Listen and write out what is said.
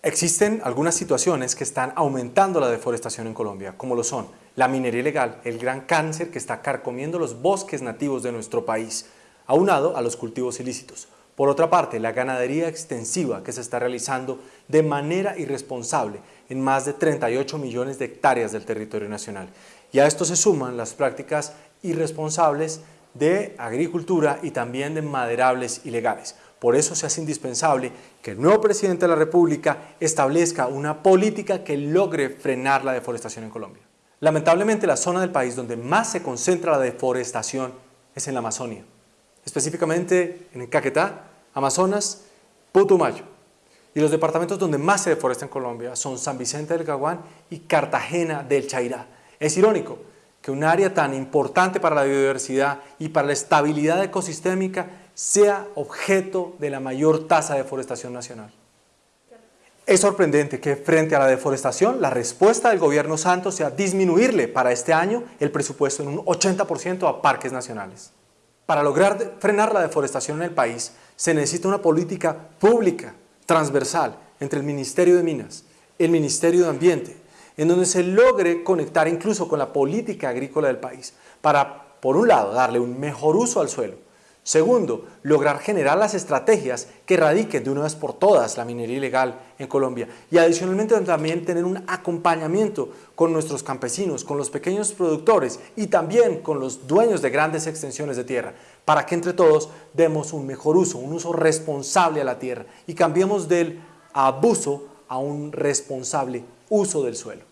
Existen algunas situaciones que están aumentando la deforestación en Colombia, como lo son la minería ilegal, el gran cáncer que está carcomiendo los bosques nativos de nuestro país, aunado a los cultivos ilícitos. Por otra parte, la ganadería extensiva que se está realizando de manera irresponsable en más de 38 millones de hectáreas del territorio nacional. Y a esto se suman las prácticas irresponsables de agricultura y también de maderables ilegales. Por eso se hace indispensable que el nuevo presidente de la República establezca una política que logre frenar la deforestación en Colombia. Lamentablemente la zona del país donde más se concentra la deforestación es en la Amazonia, específicamente en Caquetá, Amazonas, Putumayo. Y los departamentos donde más se deforesta en Colombia son San Vicente del Caguán y Cartagena del Chairá. Es irónico que un área tan importante para la biodiversidad y para la estabilidad ecosistémica sea objeto de la mayor tasa de deforestación nacional. Es sorprendente que frente a la deforestación la respuesta del gobierno Santos sea disminuirle para este año el presupuesto en un 80% a parques nacionales. Para lograr frenar la deforestación en el país se necesita una política pública, transversal, entre el Ministerio de Minas, el Ministerio de Ambiente, en donde se logre conectar incluso con la política agrícola del país para, por un lado, darle un mejor uso al suelo, Segundo, lograr generar las estrategias que erradiquen de una vez por todas la minería ilegal en Colombia y adicionalmente también tener un acompañamiento con nuestros campesinos, con los pequeños productores y también con los dueños de grandes extensiones de tierra para que entre todos demos un mejor uso, un uso responsable a la tierra y cambiemos del abuso a un responsable uso del suelo.